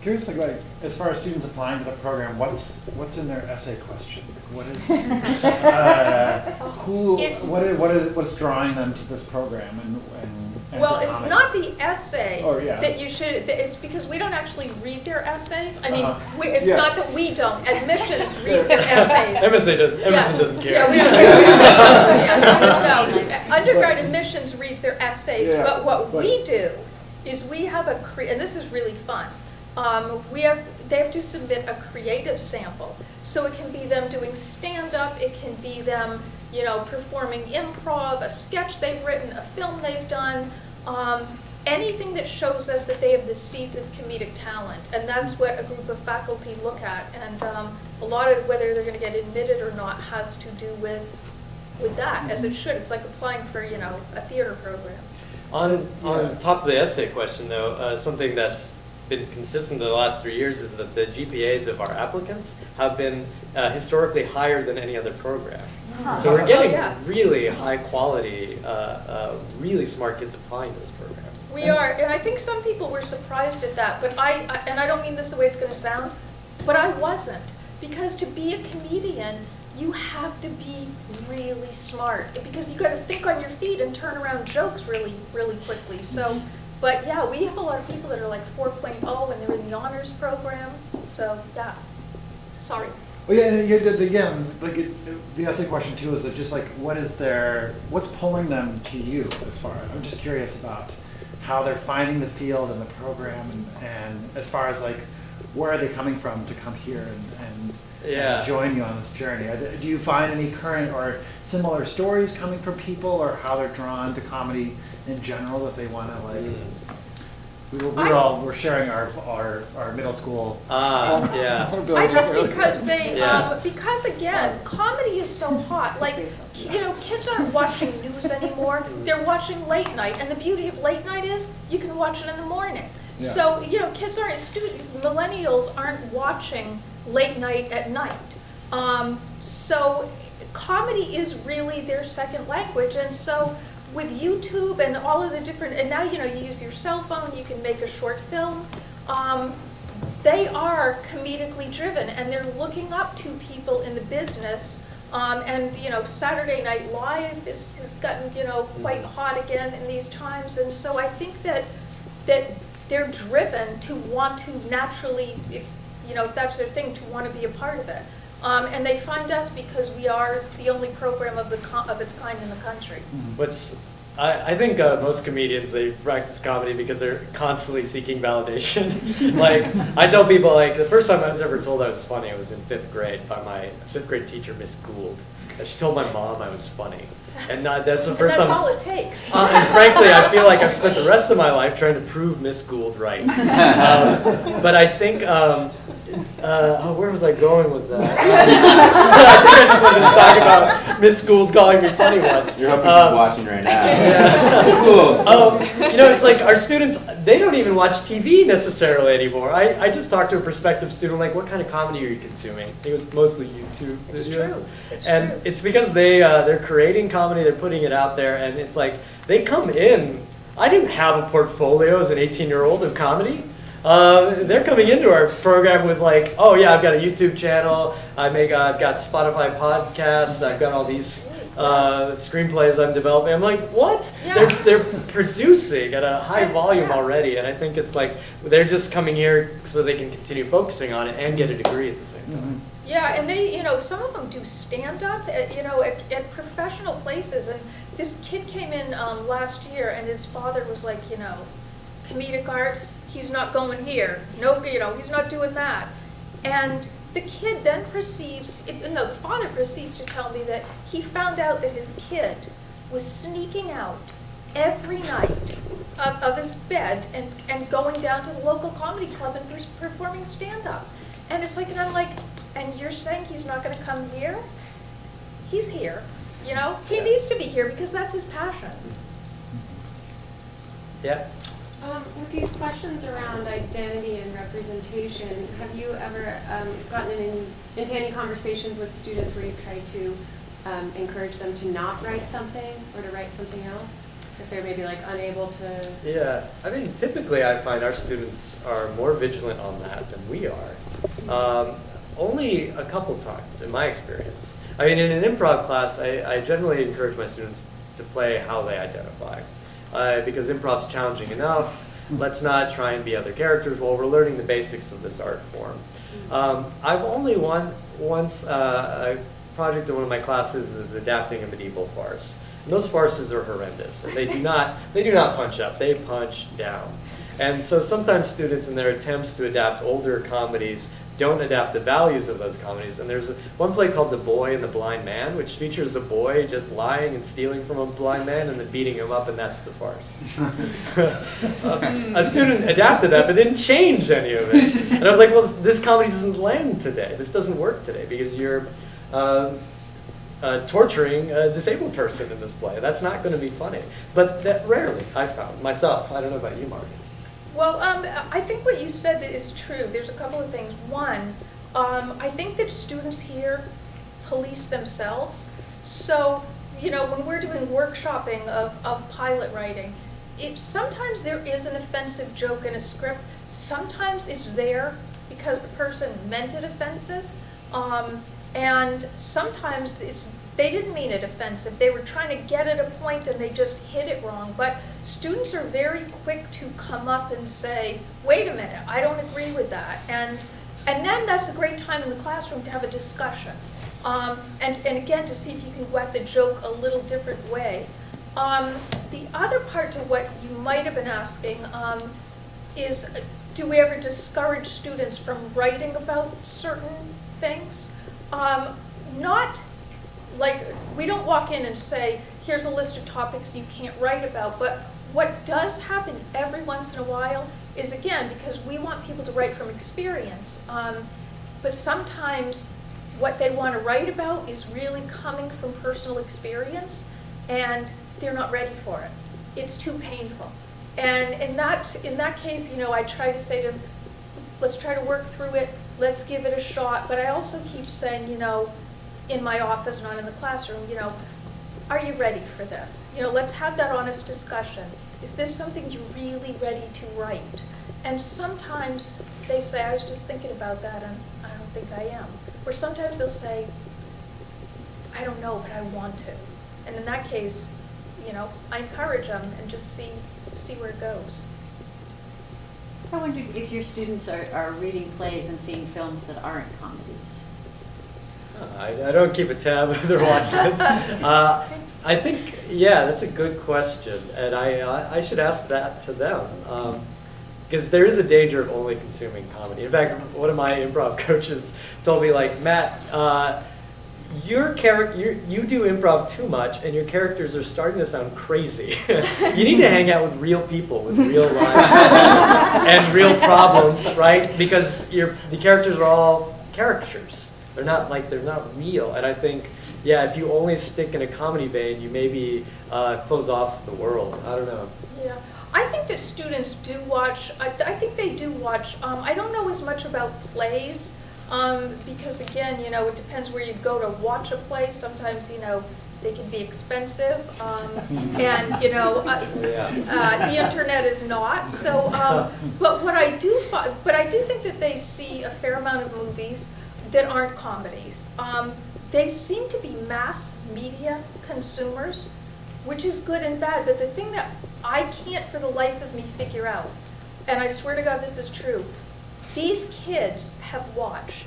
Curious, like, like, as far as students applying to the program, what's, what's in their essay question? What is, uh, who, It's- what is, what is, what's drawing them to this program and, and? And Well, it's not the essay Oh, yeah. that you should, it's because we don't actually read their essays. I mean, Uh-huh. we- it's Yeah. not that we don't, admissions reads their essays. Emerson doesn't, Emerson Yes. doesn't care. Yeah, we don't, we yes, no. Undergrad admissions reads their essays, Yeah, but what but- we do is we have a, cre- and this is really fun. Um, we have, they have to submit a creative sample. So it can be them doing stand-up, it can be them, you know, performing improv, a sketch they've written, a film they've done, um, anything that shows us that they have the seeds of comedic talent. And that's what a group of faculty look at. And um, a lot of whether they're going to get admitted or not has to do with, with that, as it should. It's like applying for, you know, a theater program. On, on top of the essay question, though, uh, something that's been consistent the last three years is that the GPAs of our applicants have been uh, historically higher than any other program. So we're Oh, getting yeah. really high quality, uh, uh, really smart kids applying to this program. We are, and I think some people were surprised at that, but I, I- and I don't mean this the way it's gonna sound, but I wasn't. Because to be a comedian, you have to be really smart, because you've gotta think on your feet and turn around jokes really, really quickly. So, but yeah, we have a lot of people that are like 4.0 and they're in the honors program, so, yeah. Sorry. Well, yeah, and you did, again, like, it- the essay question too is that just like, what is their, what's pulling them to you as far, I'm just curious about how they're finding the field and the program and, and as far as like, where are they coming from to come here and, and Yeah. and join you on this journey? Do you find any current or similar stories coming from people or how they're drawn to comedy in general that they want to like? We were, we were I- all, we're sharing our, our, our middle school. Ah, yeah. I vulnerabilities think because they, Yeah. um, because again, comedy is so hot. Like, you know, kids aren't watching news anymore. They're watching late night, and the beauty of late night is you can watch it in the morning. Yeah. So, you know, kids aren't students. Millennials aren't watching late night at night. Um, so, comedy is really their second language, and so with YouTube and all of the different, and now you know you use your cell phone, you can make a short film. Um, they are comedically driven and they're looking up to people in the business. Um, and, you know, Saturday Night Live is, has gotten, you know, quite hot again in these times. And so I think that, that they're driven to want to naturally, if, you know, if that's their thing, to want to be a part of it. Um, and they find us because we are the only program of, the co- of its kind in the country. What's I, I think uh, most comedians they practice comedy because they're constantly seeking validation. like I tell people, like the first time I was ever told I was funny I was in fifth grade by my fifth grade teacher, Miss Gould. And she told my mom I was funny, and uh, that's the And first that's time. all it takes. Uh, and frankly, I feel like I've spent the rest of my life trying to prove Miss Gould right. Um, but I think, um, uh, oh, where was I going with that? I think I just wanted to talk about Miss Gould calling me funny once. You're hoping Um, she's watching right now. yeah. Cool. Um, you know, it's like our students, they don't even watch TV necessarily anymore. I, I just talked to a prospective student, like, what kind of comedy are you consuming? It was mostly YouTube It's videos. true. It's and true. it's because they, uh, they're creating comedy, they're putting it out there, and it's like, they come in. I didn't have a portfolio as an 18 year old of comedy. Uh, they're coming into our program with like, oh yeah, I've got a YouTube channel. I make, uh, I've got Spotify podcasts. I've got all these uh, screenplays I'm developing. I'm like, what? Yeah. They're, they're producing at a high volume already, and I think it's like they're just coming here so they can continue focusing on it and get a degree at the same time. Yeah, and they, you know, some of them do stand-up, at, you know, at, at professional places. And this kid came in um, last year, and his father was like, you know, comedic arts, he's not going here. No, you know, he's not doing that. And the kid then proceeds, it, no, the father proceeds to tell me that he found out that his kid was sneaking out every night of, of his bed and, and going down to the local comedy club and performing stand-up. And it's like, and I'm like, and you're saying he's not gonna come here? He's here, you know? He Yeah. needs to be here because that's his passion. Yeah. Um, with these questions around identity and representation, have you ever um, gotten in, into any conversations with students where you've tried to um, encourage them to not write something or to write something else? If they're maybe like unable to, Yeah, I mean, typically I find our students are more vigilant on that than we are. Um, only a couple times, in my experience. I mean, in an improv class, I, I generally encourage my students to play how they identify. Uh, because improv's challenging enough, let's not try and be other characters while we're learning the basics of this art form. Um, I've only one, once, uh, a project in one of my classes is adapting a medieval farce. And those farces are horrendous, and they do not, they do not punch up, they punch down. And so sometimes students in their attempts to adapt older comedies don't adapt the values of those comedies. And there's one play called The Boy and the Blind Man, which features a boy just lying and stealing from a blind man and then beating him up, and that's the farce. a student adapted that, but didn't change any of it. And I was like, well, this comedy doesn't land today. This doesn't work today because you're um, uh, torturing a disabled person in this play. That's not going to be funny. But that rarely, I found myself. I don't know about you, Mark. Well, um, I think what you said is true. There's a couple of things. One, um, I think that students here police themselves. So, you know, when we're doing workshopping of, of pilot writing, it, sometimes there is an offensive joke in a script. Sometimes it's there because the person meant it offensive. Um, and sometimes it's, they didn't mean it offensive. They were trying to get at a point and they just hit it wrong. But students are very quick to come up and say, wait a minute, I don't agree with that. And And then that's a great time in the classroom to have a discussion. Um, and, and again, to see if you can at the joke a little different way. Um, the other part to what you might have been asking um, is, do we ever discourage students from writing about certain things? Um, not like, we don't walk in and say, here's a list of topics you can't write about, but what does happen every once in a while is, again, because we want people to write from experience, um, but sometimes what they want to write about is really coming from personal experience, and they're not ready for it. It's too painful. And in that, in that case, you know, I try to say to them, let's try to work through it, let's give it a shot, but I also keep saying, you know, in my office, not in the classroom, you know, are you ready for this? You know, let's have that honest discussion. Is this something you're really ready to write? And sometimes they say, I was just thinking about that and I don't think I am. Or sometimes they'll say, I don't know, but I want to. And in that case, you know, I encourage them and just see, see where it goes. I wondered if your students are, are reading plays and seeing films that aren't comedies. I, I don't keep a tab if they're watching this. Uh, I think, yeah, that's a good question, and I, I I should ask that to them. Um, because there is a danger of only consuming comedy. In fact, one of my improv coaches told me, like, Matt, uh, your character, you do improv too much, and your characters are starting to sound crazy. you need to hang out with real people with real lives and real problems, right? Because your the characters are all caricatures. They're not like they're not real. And I think, yeah, if you only stick in a comedy vein, you maybe uh, close off the world. I don't know. Yeah, I think that students do watch, I, I think they do watch, um, I don't know as much about plays, um, because again, you know, it depends where you go to watch a play. Sometimes, you know, they can be expensive, um, and, you know, uh, Yeah. uh, the internet is not, so, um, but what I do, fi- but I do think that they see a fair amount of movies that aren't comedies. Um, they seem to be mass media consumers, which is good and bad, but the thing that I can't for the life of me figure out, and I swear to God this is true, these kids have watched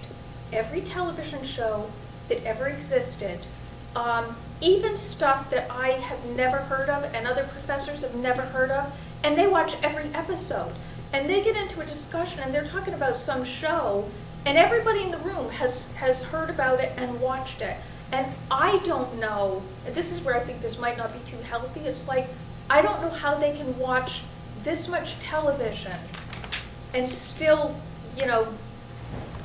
every television show that ever existed, um, even stuff that I have never heard of and other professors have never heard of, and they watch every episode. And they get into a discussion and they're talking about some show, and everybody in the room has, has heard about it and watched it. And I don't know, and this is where I think this might not be too healthy, it's like, I don't know how they can watch this much television and still, you know,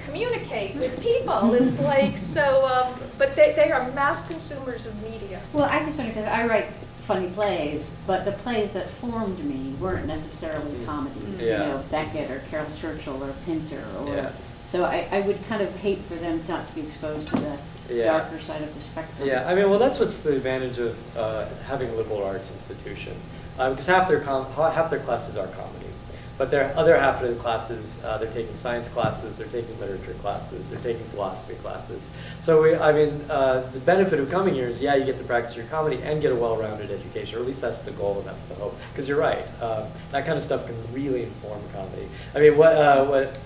communicate with people. It's like, so, um, but they, they are mass consumers of media. Well, I just wonder, because I write funny plays, but the plays that formed me weren't necessarily comedies. You know, Beckett or Caryl Churchill or Pinter or, Yeah. So I, I would kind of hate for them not to be exposed to the Yeah. darker side of the spectrum. Yeah, I mean, well, that's what's the advantage of uh, having a liberal arts institution, because half their com- half their classes are comedy, but their other half of the classes uh, they're taking science classes, they're taking literature classes, they're taking philosophy classes. So we, I mean, uh, the benefit of coming here is, yeah, you get to practice your comedy and get a well-rounded education, or at least that's the goal and that's the hope. Because you're right, um, that kind of stuff can really inform comedy. I mean, what uh, what.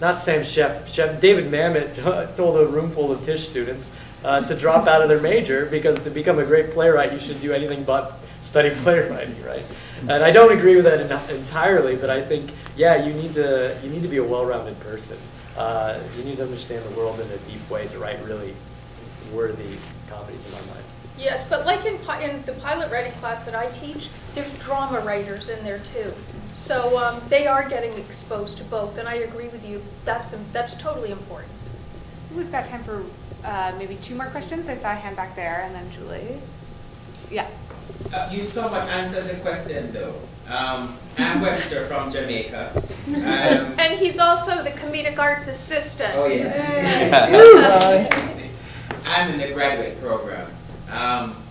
Not Sam Chef, Chef David Mamet told a room full of Tisch students uh, to drop out of their major because to become a great playwright, you should do anything but study playwriting, right? And I don't agree with that en- entirely, but I think, yeah, you need to you need to be a well-rounded person. Uh, you need to understand the world in a deep way to write really worthy comedies in my mind. Yes, but like in, in the pilot writing class that I teach, there's drama writers in there too. So um, they are getting exposed to both, and I agree with you, that's, im- that's totally important. We've got time for uh, maybe two more questions. I saw a hand back there, and then Julie. Yeah. Uh, you somewhat answered the question though. Um, I'm Webster from Jamaica. Um, And he's also the comedic arts assistant. oh yeah. I'm in the graduate program. Um,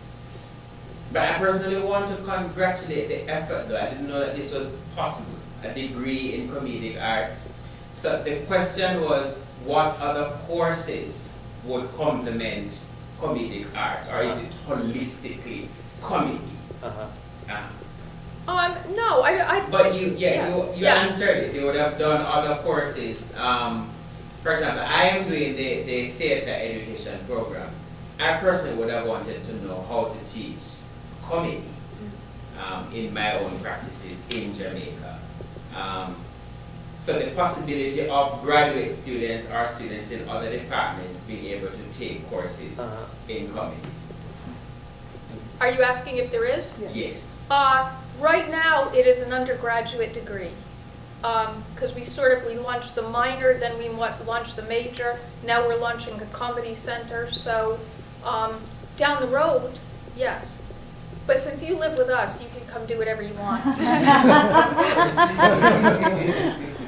but I personally want to congratulate the effort though. I didn't know that this was possible, a degree in comedic arts. So the question was, what other courses would complement comedic arts, or is it holistically comedy? Uh-huh. Uh, Um, no, I, I. But you, yeah, yes, you, you yes. answered it. They would have done other courses. Um, for example, I am doing the, the theater education program. I personally would have wanted to know how to teach comedy um, in my own practices in Jamaica. Um, so the possibility of graduate students or students in other departments being able to take courses Uh-huh. in comedy. Are you asking if there is? Yes. Uh, right now, it is an undergraduate degree. Um, cause we sort of, we launched the minor, then we wa- launched the major, now we're launching a comedy center, so, um, down the road, yes. But since you live with us, you can come do whatever you want. Oh,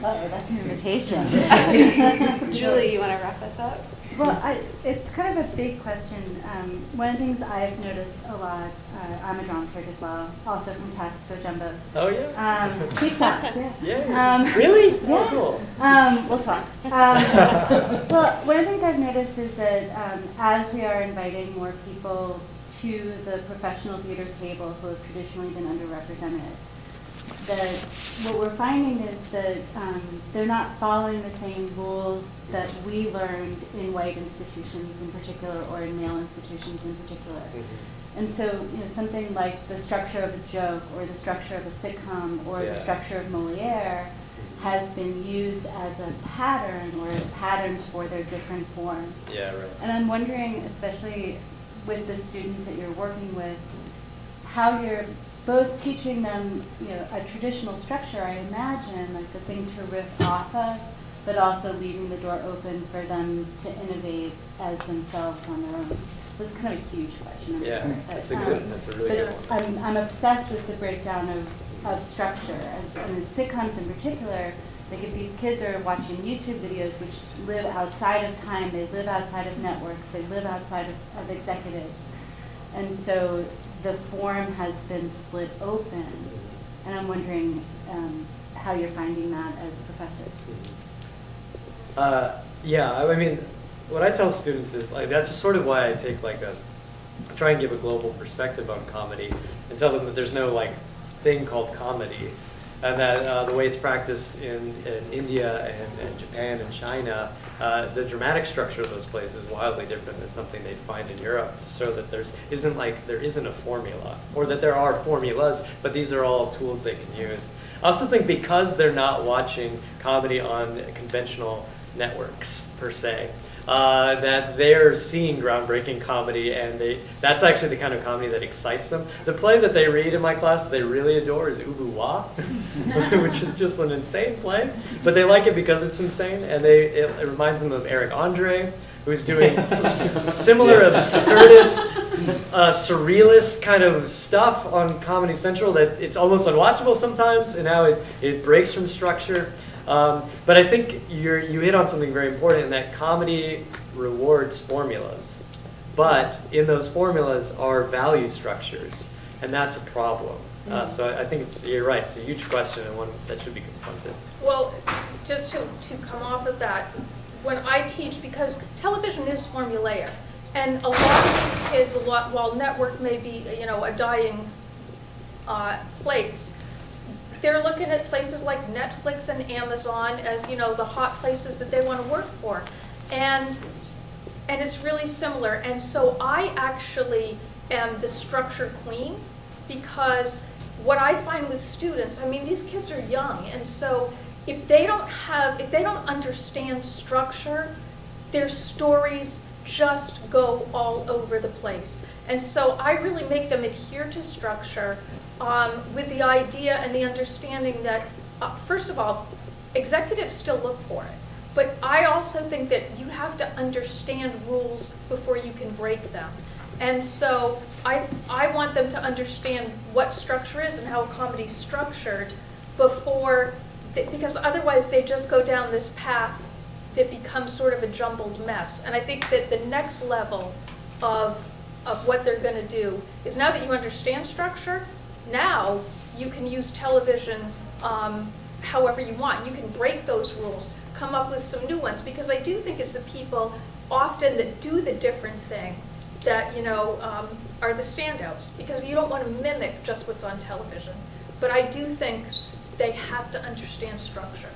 that's an invitation. Julie, you want to wrap us up? Well, I, it's kind of a big question. Um, one of the things I've noticed a lot, uh, I'm a dramaturg as well, also from Tufts Jumbos. Oh, yeah? Um, cheap shots, yeah. Yeah. Um, Really? yeah. Oh, cool. Um, we'll talk. Um, well, one of the things I've noticed is that um, as we are inviting more people to the professional theater table who have traditionally been underrepresented, that what we're finding is that um, they're not following the same rules that we learned in white institutions in particular or in male institutions in particular. And so, you know, something like the structure of a joke or the structure of a sitcom or Yeah. the structure of Moliere has been used as a pattern or patterns for their different forms. Yeah, right. And I'm wondering, especially with the students that you're working with, how you're both teaching them, you know, a traditional structure, I imagine, like the thing to riff off of, but also leaving the door open for them to innovate as themselves on their own. That's kind of a huge question. I'm Yeah, sorry, that's but, a good, um, that's a really good one. I'm, I'm obsessed with the breakdown of, of structure, as, and in sitcoms in particular, like if these kids are watching YouTube videos which live outside of time, they live outside of networks, they live outside of, of executives. And so the form has been split open, and I'm wondering, um, how you're finding that as professors. Uh, yeah, I I mean, what I tell students is like that's sort of why I take like a try and give a global perspective on comedy and tell them that there's no like thing called comedy and that uh, the way it's practiced in, in India and, and Japan and China, uh, the dramatic structure of those places is wildly different than something they'd find in Europe. So that there's isn't like there isn't a formula, or that there are formulas, but these are all tools they can use. I also think because they're not watching comedy on conventional networks per se, uh, that they're seeing groundbreaking comedy, and they that's actually the kind of comedy that excites them. The play that they read in my class they really adore is Ubu Roi, which is just an insane play, but they like it because it's insane, and they it, it reminds them of Eric Andre, who's doing similar absurdist, uh, surrealist kind of stuff on Comedy Central that it's almost unwatchable sometimes, and how it, it breaks from structure. Um, but I think you're, you hit on something very important in that comedy rewards formulas. But in those formulas are value structures, and that's a problem. Uh, so I think it's, you're right, it's a huge question and one that should be confronted. Well, just to, to come off of that, when I teach, because television is formulaic, and a lot of these kids, a lot, while network may be, you know, a dying uh, place, they're looking at places like Netflix and Amazon as, you know, the hot places that they want to work for. And, and it's really similar. And so I actually am the structure queen because what I find with students, I mean, these kids are young, and so if they don't have, if they don't understand structure, their stories just go all over the place. And so I really make them adhere to structure um, with the idea and the understanding that, uh, first of all, executives still look for it. But I also think that you have to understand rules before you can break them. And so I, I want them to understand what structure is and how a comedy's structured before, they- because otherwise they just go down this path that becomes sort of a jumbled mess. And I think that the next level of, of what they're gonna do is now that you understand structure, now you can use television um, however you want. You can break those rules, come up with some new ones, because I do think it's the people often that do the different thing that, you know, um, are the standouts, because you don't want to mimic just what's on television. But I do think they have to understand structure.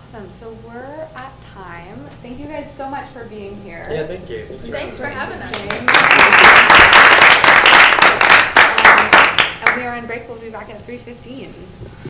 Awesome, so we're at time. Thank you guys so much for being here. Yeah, thank you. This was Thanks for having us. We are on break, we'll be back at three fifteen.